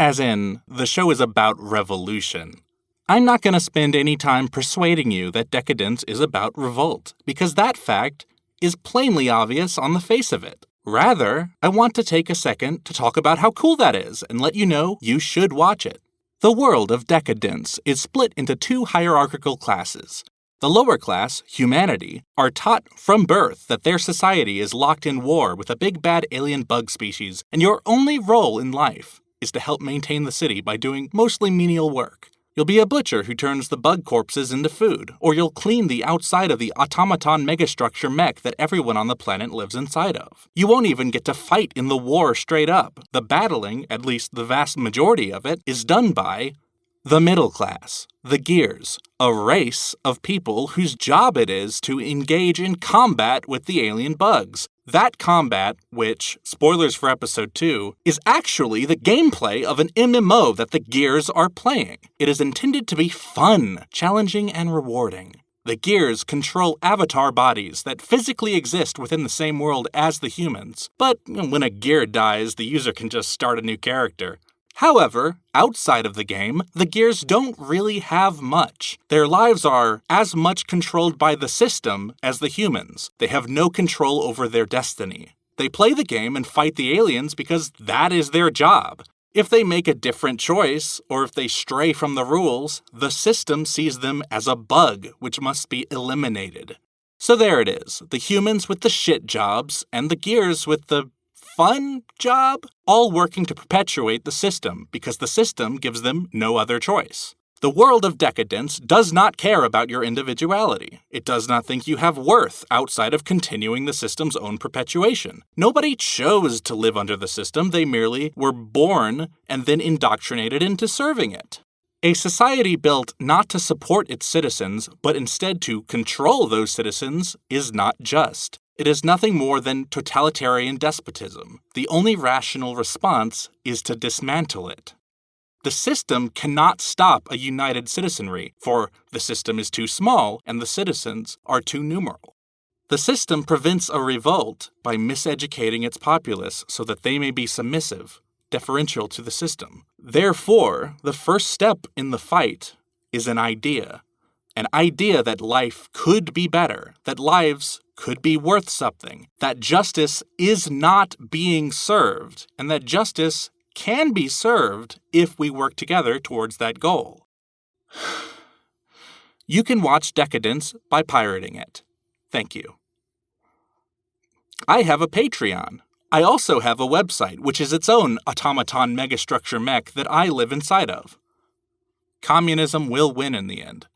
As in, the show is about revolution. I'm not going to spend any time persuading you that Deca-Dence is about revolt, because that fact is plainly obvious on the face of it. Rather, I want to take a second to talk about how cool that is and let you know you should watch it. The world of Deca-Dence is split into two hierarchical classes. The lower class, humanity, are taught from birth that their society is locked in war with a big bad alien bug species, and your only role in life is to help maintain the city by doing mostly menial work. You'll be a butcher who turns the bug corpses into food, or you'll clean the outside of the automaton megastructure mech that everyone on the planet lives inside of. You won't even get to fight in the war straight up. The battling, at least the vast majority of it, is done by the middle class, the Gears, a race of people whose job it is to engage in combat with the alien bugs. That combat, which, spoilers for episode 2, is actually the gameplay of an MMO that the Gears are playing. It is intended to be fun, challenging, and rewarding. The Gears control avatar bodies that physically exist within the same world as the humans, but when a gear dies, the user can just start a new character. However, outside of the game, the Gears don't really have much. Their lives are as much controlled by the system as the humans. They have no control over their destiny. They play the game and fight the aliens because that is their job. If they make a different choice, or if they stray from the rules, the system sees them as a bug which must be eliminated. So there it is the humans with the shit jobs, and the gears with the fun job, all working to perpetuate the system because the system gives them no other choice. The world of Deca-Dence does not care about your individuality. It does not think you have worth outside of continuing the system's own perpetuation. Nobody chose to live under the system, they merely were born and then indoctrinated into serving it. A society built not to support its citizens, but instead to control those citizens, is not just. It is nothing more than totalitarian despotism. The only rational response is to dismantle it. The system cannot stop a united citizenry, for the system is too small and the citizens are too numerous. The system prevents a revolt by miseducating its populace so that they may be submissive, deferential to the system. Therefore, the first step in the fight is an idea. An idea that life could be better, that lives could be worth something, that justice is not being served, and that justice can be served if we work together towards that goal. You can watch Deca-Dence by pirating it. Thank you. I have a Patreon. I also have a website, which is its own automaton megastructure mech that I live inside of. Communism will win in the end.